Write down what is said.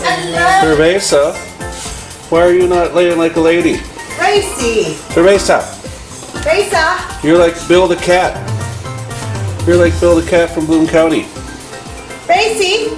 Cerveza, why are you not laying like a lady? Racy. Cerveza, Cerveza. you're like Bill the cat. You're like Bill the cat from Bloom County. Racy.